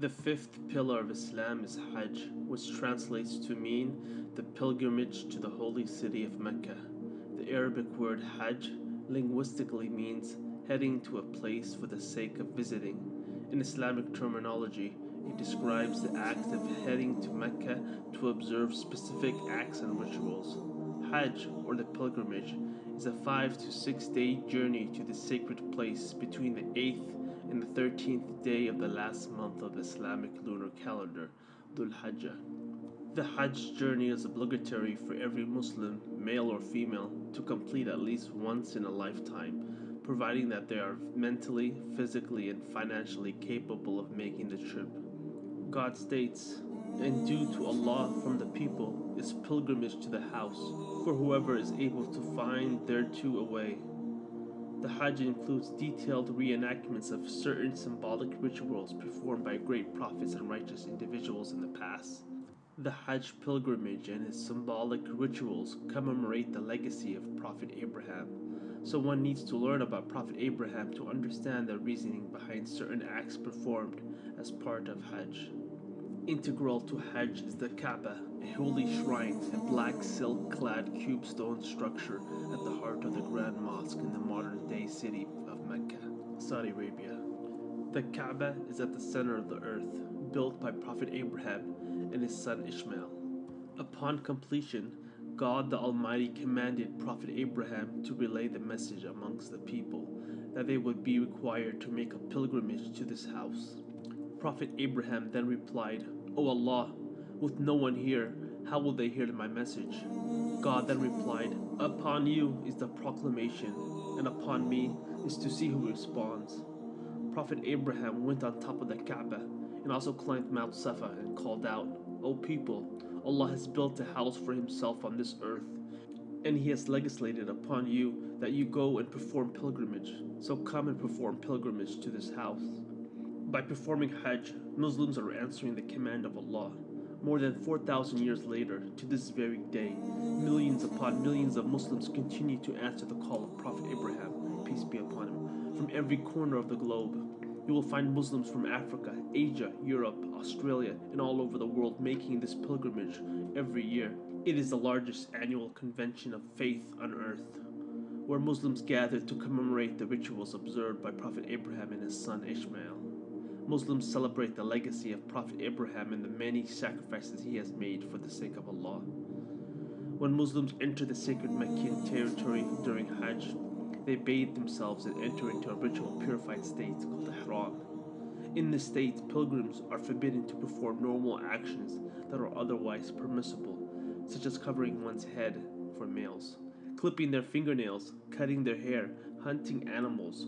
The fifth pillar of Islam is Hajj, which translates to mean the pilgrimage to the holy city of Mecca. The Arabic word Hajj linguistically means heading to a place for the sake of visiting. In Islamic terminology, it describes the act of heading to Mecca to observe specific acts and rituals. Hajj, or the pilgrimage, is a five to six day journey to the sacred place between the 8th and the 13th day of the last month of the Islamic lunar calendar, Dhul Hajjah. The Hajj journey is obligatory for every Muslim, male or female, to complete at least once in a lifetime, providing that they are mentally, physically, and financially capable of making the trip. God states, And due to Allah from the people is pilgrimage to the house, for whoever is able to find thereto a way. The Hajj includes detailed reenactments of certain symbolic rituals performed by great prophets and righteous individuals in the past. The Hajj pilgrimage and its symbolic rituals commemorate the legacy of Prophet Abraham. So one needs to learn about Prophet Abraham to understand the reasoning behind certain acts performed as part of Hajj. Integral to Hajj is the Kaaba, a holy shrine, a black silk clad cube stone structure at the heart of the Grand Mosque in the modern city of Mecca, Saudi Arabia. The Kaaba is at the center of the earth, built by Prophet Abraham and his son Ishmael. Upon completion, God the Almighty commanded Prophet Abraham to relay the message amongst the people that they would be required to make a pilgrimage to this house. Prophet Abraham then replied, O Allah, with no one here, how will they hear my message? God then replied, Upon you is the proclamation, and upon me is to see who responds. Prophet Abraham went on top of the Kaaba and also climbed Mount Safa and called out, O people, Allah has built a house for himself on this earth, and he has legislated upon you that you go and perform pilgrimage. So come and perform pilgrimage to this house. By performing Hajj, Muslims are answering the command of Allah. More than 4,000 years later, to this very day, millions upon millions of Muslims continue to answer the call of Prophet Abraham, peace be upon him, from every corner of the globe. You will find Muslims from Africa, Asia, Europe, Australia, and all over the world making this pilgrimage every year. It is the largest annual convention of faith on earth, where Muslims gather to commemorate the rituals observed by Prophet Abraham and his son Ishmael. Muslims celebrate the legacy of Prophet Abraham and the many sacrifices he has made for the sake of Allah. When Muslims enter the sacred Meccan territory during Hajj, they bathe themselves and enter into a ritual purified state called the Ihram. In this state, pilgrims are forbidden to perform normal actions that are otherwise permissible, such as covering one's head for males, clipping their fingernails, cutting their hair, hunting animals,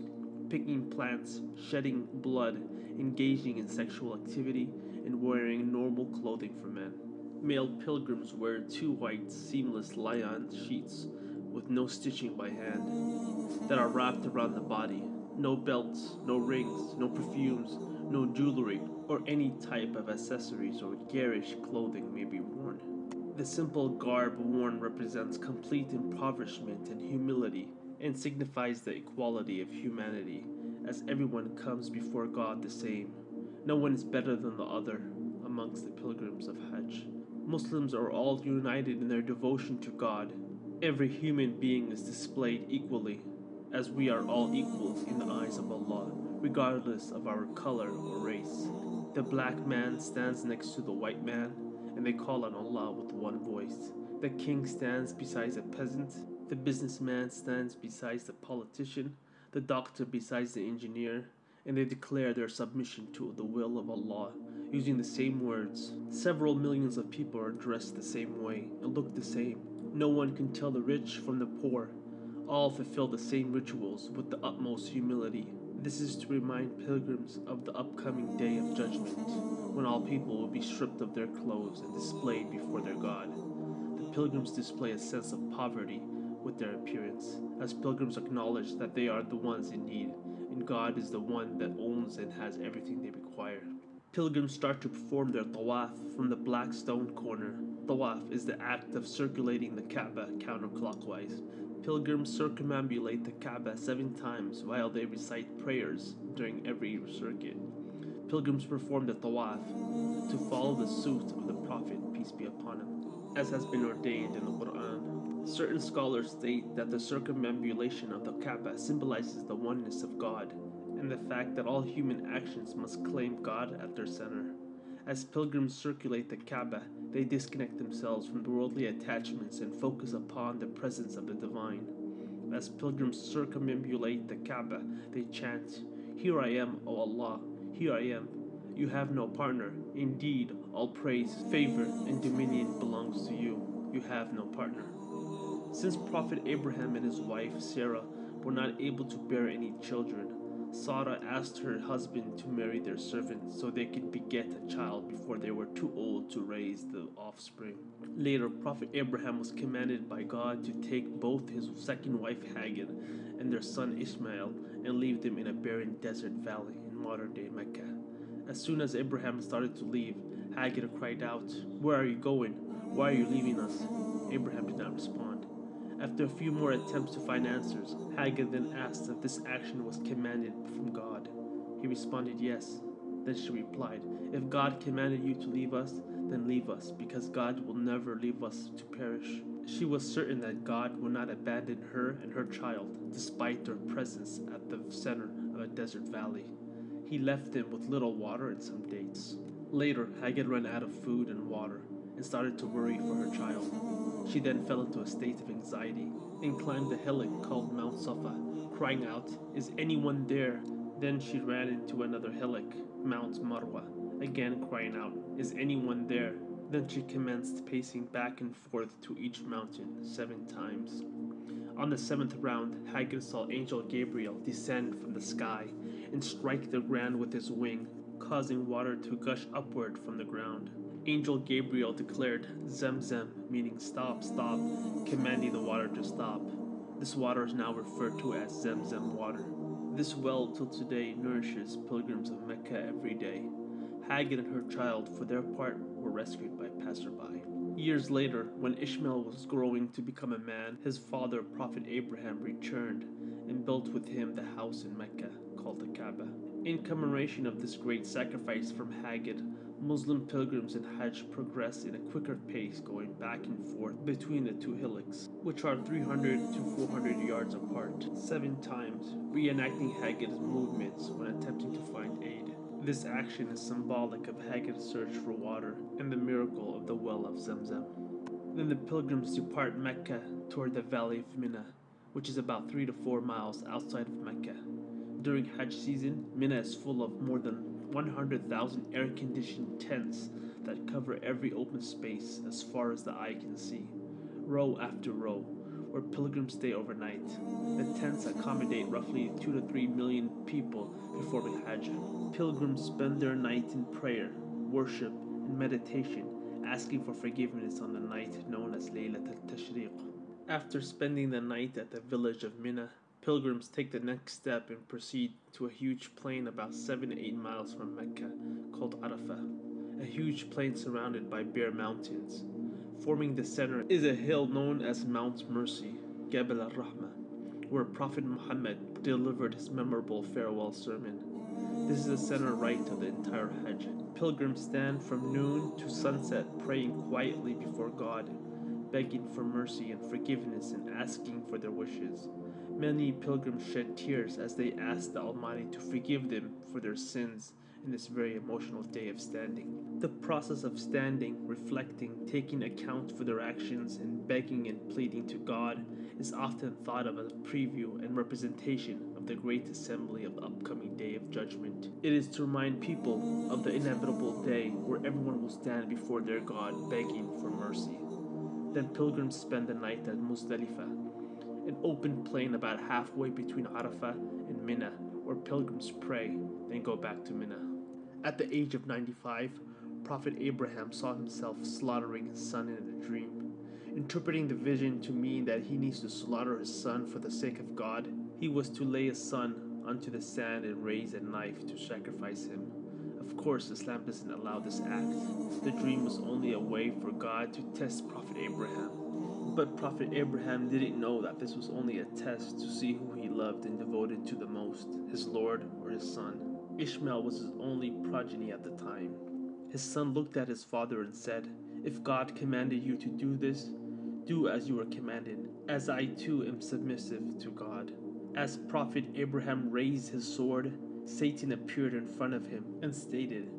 picking plants, shedding blood, engaging in sexual activity, and wearing normal clothing for men. Male pilgrims wear two white, seamless lion sheets with no stitching by hand that are wrapped around the body. No belts, no rings, no perfumes, no jewelry, or any type of accessories or garish clothing may be worn. The simple garb worn represents complete impoverishment and humility and signifies the equality of humanity, as everyone comes before God the same. No one is better than the other amongst the pilgrims of Hajj. Muslims are all united in their devotion to God. Every human being is displayed equally, as we are all equals in the eyes of Allah, regardless of our color or race. The black man stands next to the white man, and they call on Allah with one voice. The king stands beside a peasant, the businessman stands beside the politician, the doctor beside the engineer, and they declare their submission to the will of Allah using the same words. Several millions of people are dressed the same way and look the same. No one can tell the rich from the poor. All fulfill the same rituals with the utmost humility. This is to remind pilgrims of the upcoming day of judgment, when all people will be stripped of their clothes and displayed before their God. The pilgrims display a sense of poverty with their appearance, as pilgrims acknowledge that they are the ones in need, and God is the one that owns and has everything they require. Pilgrims start to perform their tawaf from the black stone corner. Tawaf is the act of circulating the Kaaba counterclockwise. Pilgrims circumambulate the Kaaba seven times while they recite prayers during every circuit. pilgrims perform the tawaf to follow the suit of the Prophet, peace be upon him, as has been ordained in the Quran. Certain scholars state that the circumambulation of the Kaaba symbolizes the oneness of God and the fact that all human actions must claim God at their center. As pilgrims circulate the Kaaba, they disconnect themselves from worldly attachments and focus upon the presence of the divine. As pilgrims circumambulate the Kaaba, they chant, Here I am, O Allah, here I am. You have no partner. Indeed, all praise, favor, and dominion belongs to you. You have no partner. Since Prophet Abraham and his wife Sarah were not able to bear any children, Sarah asked her husband to marry their servant so they could beget a child before they were too old to raise the offspring. Later, Prophet Abraham was commanded by God to take both his second wife Hagar and their son Ishmael and leave them in a barren desert valley in modern day Mecca. As soon as Abraham started to leave, Hagar cried out, Where are you going? Why are you leaving us? Abraham did not respond. After a few more attempts to find answers, Hagar then asked if this action was commanded from God. He responded, Yes. Then she replied, If God commanded you to leave us, then leave us, because God will never leave us to perish. She was certain that God would not abandon her and her child, despite their presence at the center of a desert valley. He left them with little water and some dates. Later, Hagar ran out of food and water and started to worry for her child. She then fell into a state of anxiety and climbed a hillock called Mount Safa, crying out, Is anyone there? Then she ran into another hillock, Mount Marwa, again crying out, Is anyone there? Then she commenced pacing back and forth to each mountain seven times. On the seventh round, Hagar saw Angel Gabriel descend from the sky and strike the ground with his wing, causing water to gush upward from the ground. Angel Gabriel declared Zemzem, meaning stop, stop, commanding the water to stop. This water is now referred to as Zemzem water. This well till today nourishes pilgrims of Mecca every day. Hagar and her child, for their part, were rescued by passerby. Years later, when Ishmael was growing to become a man, his father, Prophet Abraham, returned and built with him the house in Mecca called the Kaaba. In commemoration of this great sacrifice from Hagar, Muslim pilgrims in Hajj progress in a quicker pace going back and forth between the two hillocks, which are 300 to 400 yards apart, seven times, reenacting Hagar's movements when attempting to find aid. This action is symbolic of Hagar's search for water and the miracle of the well of Zamzam. Then the pilgrims depart Mecca toward the valley of Mina, which is about 3 to 4 miles outside of Mecca. During Hajj season, Mina is full of more than 100,000 air conditioned tents that cover every open space as far as the eye can see, row after row, where pilgrims stay overnight. The tents accommodate roughly 2 to 3 million people performing Hajj. Pilgrims spend their night in prayer, worship, and meditation, asking for forgiveness on the night known as Laylat al Tashriq. After spending the night at the village of Mina, Pilgrims take the next step and proceed to a huge plain about 7 to 8 miles from Mecca called Arafah, a huge plain surrounded by bare mountains. Forming the center is a hill known as Mount Mercy, Jabal al-Rahmah, where Prophet Muhammad delivered his memorable farewell sermon. This is the center rite of the entire Hajj. Pilgrims stand from noon to sunset praying quietly before God, begging for mercy and forgiveness and asking for their wishes. Many pilgrims shed tears as they ask the Almighty to forgive them for their sins in this very emotional day of standing. The process of standing, reflecting, taking account for their actions, and begging and pleading to God is often thought of as a preview and representation of the great assembly of the upcoming day of judgment. It is to remind people of the inevitable day where everyone will stand before their God begging for mercy. Then pilgrims spend the night at Muzdalifah, an open plain about halfway between Arafah and Mina, where pilgrims pray, then go back to Mina. At the age of 95, Prophet Abraham saw himself slaughtering his son in a dream. Interpreting the vision to mean that he needs to slaughter his son for the sake of God, he was to lay his son onto the sand and raise a knife to sacrifice him. Of course, Islam doesn't allow this act. The dream was only a way for God to test Prophet Abraham. But Prophet Abraham didn't know that this was only a test to see who he loved and devoted to the most, his Lord or his son. Ishmael was his only progeny at the time. His son looked at his father and said, If God commanded you to do this, do as you were commanded, as I too am submissive to God. As Prophet Abraham raised his sword, Satan appeared in front of him and stated,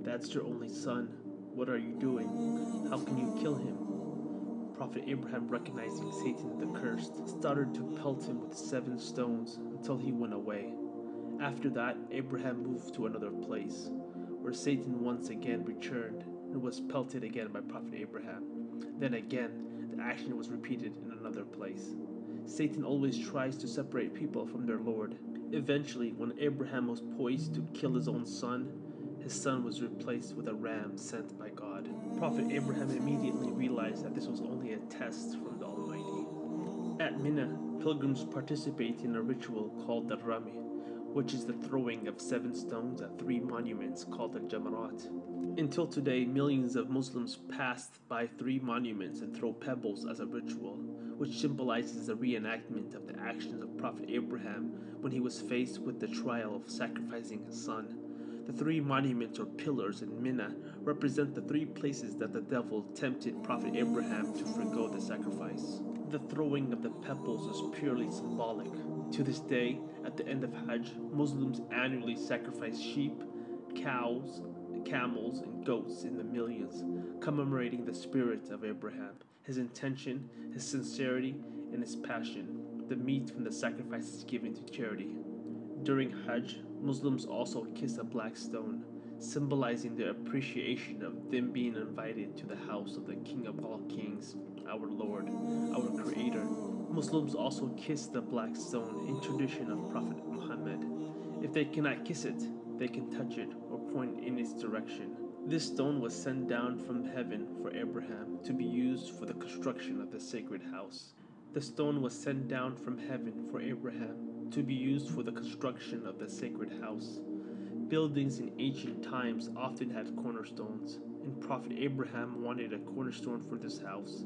That's your only son. What are you doing? How can you kill him? Prophet Abraham, recognizing Satan the cursed, started to pelt him with seven stones until he went away. After that, Abraham moved to another place, where Satan once again returned and was pelted again by Prophet Abraham. Then again, the action was repeated in another place. Satan always tries to separate people from their Lord. Eventually, when Abraham was poised to kill his own son, his son was replaced with a ram sent by God. Prophet Abraham immediately realized that this was only a test from the Almighty. At Mina, pilgrims participate in a ritual called the Rami, which is the throwing of seven stones at three monuments called the Jamarat. Until today, millions of Muslims pass by three monuments and throw pebbles as a ritual, which symbolizes the reenactment of the actions of Prophet Abraham when he was faced with the trial of sacrificing his son. The three monuments or pillars in Mina represent the three places that the devil tempted Prophet Abraham to forego the sacrifice. The throwing of the pebbles is purely symbolic. To this day, at the end of Hajj, Muslims annually sacrifice sheep, cows, camels, and goats in the millions, commemorating the spirit of Abraham, his intention, his sincerity, and his passion. The meat from the sacrifice is given to charity. During Hajj, Muslims also kiss a black stone, symbolizing their appreciation of them being invited to the house of the King of all kings, our Lord, our Creator. Muslims also kiss the black stone in tradition of Prophet Muhammad. If they cannot kiss it, they can touch it or point in its direction. This stone was sent down from heaven for Abraham to be used for the construction of the sacred house. The stone was sent down from heaven for Abraham to be used for the construction of the sacred house. Buildings in ancient times often had cornerstones, and Prophet Abraham wanted a cornerstone for this house.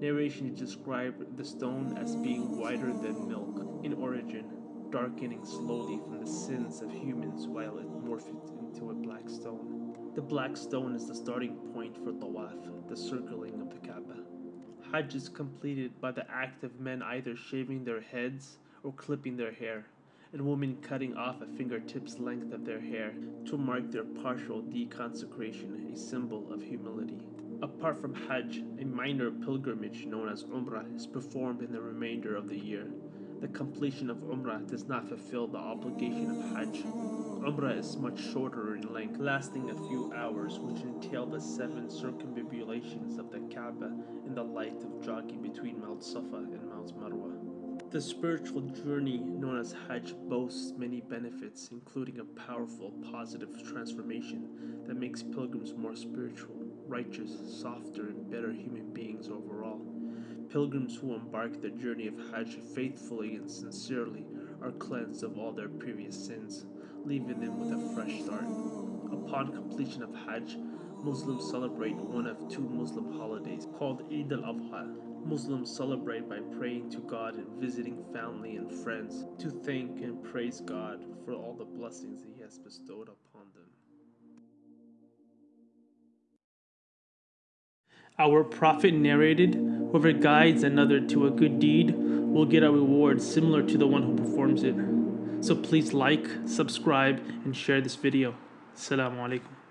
Narration describe the stone as being whiter than milk in origin, darkening slowly from the sins of humans while it morphed into a black stone. The black stone is the starting point for Tawaf, the circling of the Kaaba. Hajj is completed by the act of men either shaving their heads or clipping their hair, and women cutting off a fingertip's length of their hair to mark their partial deconsecration, a symbol of humility. Apart from Hajj, a minor pilgrimage known as Umrah is performed in the remainder of the year. The completion of Umrah does not fulfill the obligation of Hajj. Umrah is much shorter in length, lasting a few hours, which entail the seven circumambulations of the Kaaba in the light of jogging between Mount Safa and Mount Marwa. The spiritual journey known as Hajj boasts many benefits, including a powerful positive transformation that makes pilgrims more spiritual, righteous, softer, and better human beings overall. Pilgrims who embark the journey of Hajj faithfully and sincerely are cleansed of all their previous sins, leaving them with a fresh start. Upon completion of Hajj, Muslims celebrate one of two Muslim holidays called Eid al-Adha Muslims celebrate by praying to God and visiting family and friends to thank and praise God for all the blessings He has bestowed upon them. Our Prophet narrated, Whoever guides another to a good deed will get a reward similar to the one who performs it. So please like, subscribe, and share this video. Assalamu alaikum.